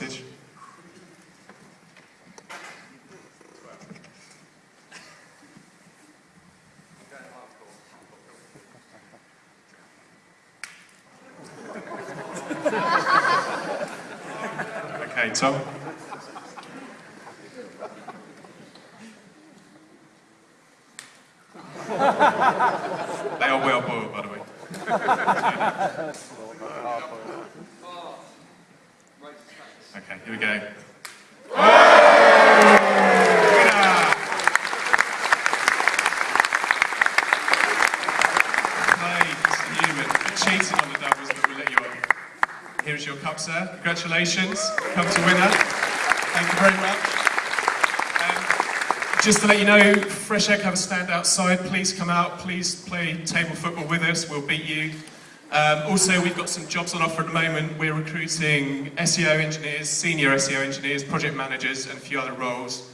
Okay, Tom. they are well boiled, by the way. Okay, here we go. Cheating on the doubles, but we'll let you. Here's your cup, sir. Congratulations. Come to winner. Thank you very much. Um, just to let you know, Fresh Egg have a stand outside. Please come out. Please play table football with us. We'll beat you. Um, also, we've got some jobs on offer at the moment. We're recruiting SEO engineers, senior SEO engineers, project managers, and a few other roles.